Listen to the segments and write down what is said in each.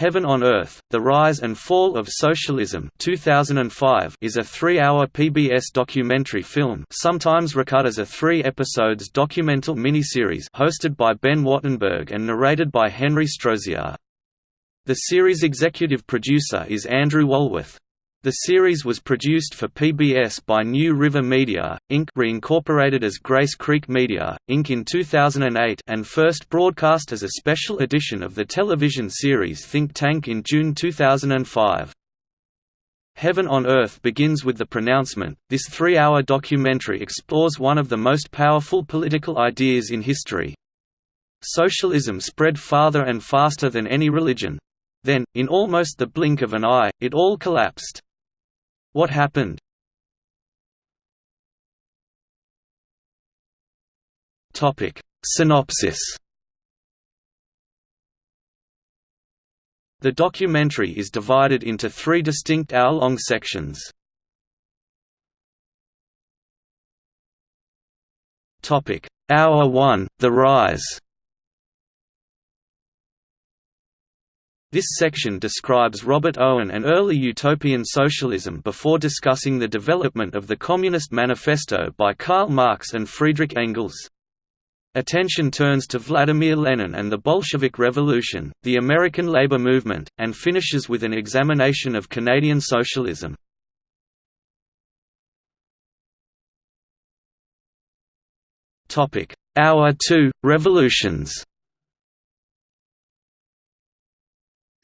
Heaven on Earth: The Rise and Fall of Socialism 2005 is a three-hour PBS documentary film sometimes recut as a three episodes documental miniseries hosted by Ben Wattenberg and narrated by Henry Strozier. The series executive producer is Andrew Walworth. The series was produced for PBS by New River Media, Inc. reincorporated as Grace Creek Media, Inc. in 2008 and first broadcast as a special edition of the television series Think Tank in June 2005. Heaven on Earth begins with the pronouncement. This three hour documentary explores one of the most powerful political ideas in history. Socialism spread farther and faster than any religion. Then, in almost the blink of an eye, it all collapsed. What happened? Topic Synopsis The documentary is divided into three distinct hour-long sections. Topic Hour 1: The Rise This section describes Robert Owen and early utopian socialism before discussing the development of the Communist Manifesto by Karl Marx and Friedrich Engels. Attention turns to Vladimir Lenin and the Bolshevik Revolution, the American labor movement, and finishes with an examination of Canadian socialism. Hour 2 – Revolutions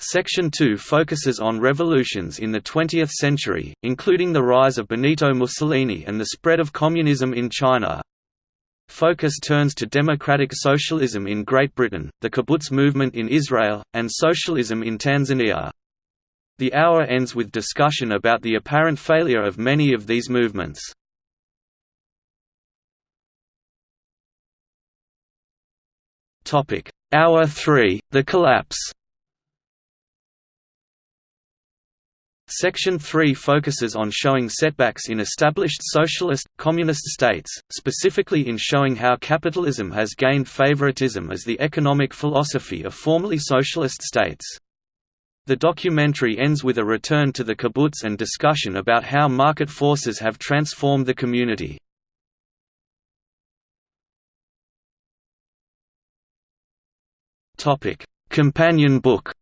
Section 2 focuses on revolutions in the 20th century, including the rise of Benito Mussolini and the spread of communism in China. Focus turns to democratic socialism in Great Britain, the kibbutz movement in Israel, and socialism in Tanzania. The hour ends with discussion about the apparent failure of many of these movements. Hour 3, The Collapse Section 3 focuses on showing setbacks in established socialist, communist states, specifically in showing how capitalism has gained favoritism as the economic philosophy of formerly socialist states. The documentary ends with a return to the kibbutz and discussion about how market forces have transformed the community. Companion book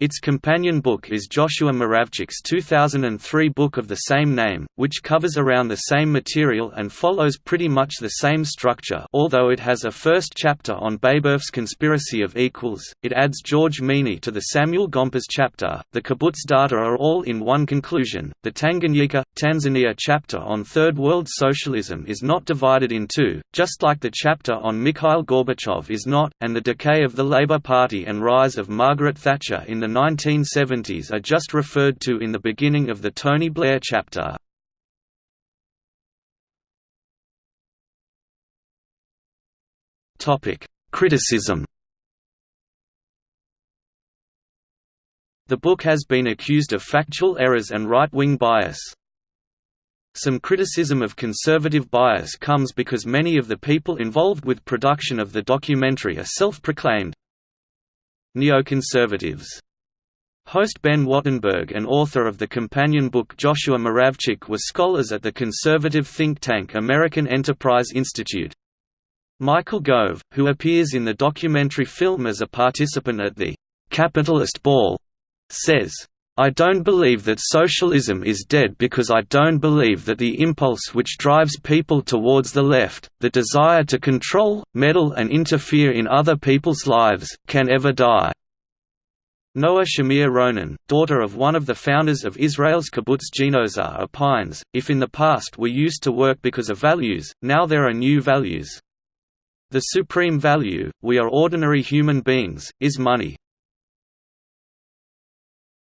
Its companion book is Joshua Muravchik's 2003 book of the same name, which covers around the same material and follows pretty much the same structure although it has a first chapter on Babeuf's Conspiracy of Equals, it adds George Meany to the Samuel Gompers chapter, the kibbutz data are all in one conclusion, the Tanganyika, Tanzania chapter on Third World Socialism is not divided in two, just like the chapter on Mikhail Gorbachev is not, and the decay of the Labour Party and rise of Margaret Thatcher in the 1970s are just referred to in the beginning of the Tony Blair chapter. Criticism The book has been accused of factual errors and right-wing bias. Some criticism of conservative bias comes because many of the people involved with production of the documentary are self-proclaimed neoconservatives. Host Ben Wattenberg and author of the companion book Joshua Muravchik were scholars at the conservative think tank American Enterprise Institute. Michael Gove, who appears in the documentary film as a participant at the «capitalist ball», says, I don't believe that socialism is dead because I don't believe that the impulse which drives people towards the left, the desire to control, meddle and interfere in other people's lives, can ever die. Noah Shamir Ronen, daughter of one of the founders of Israel's kibbutz Ginosar opines, if in the past we used to work because of values, now there are new values. The supreme value, we are ordinary human beings, is money.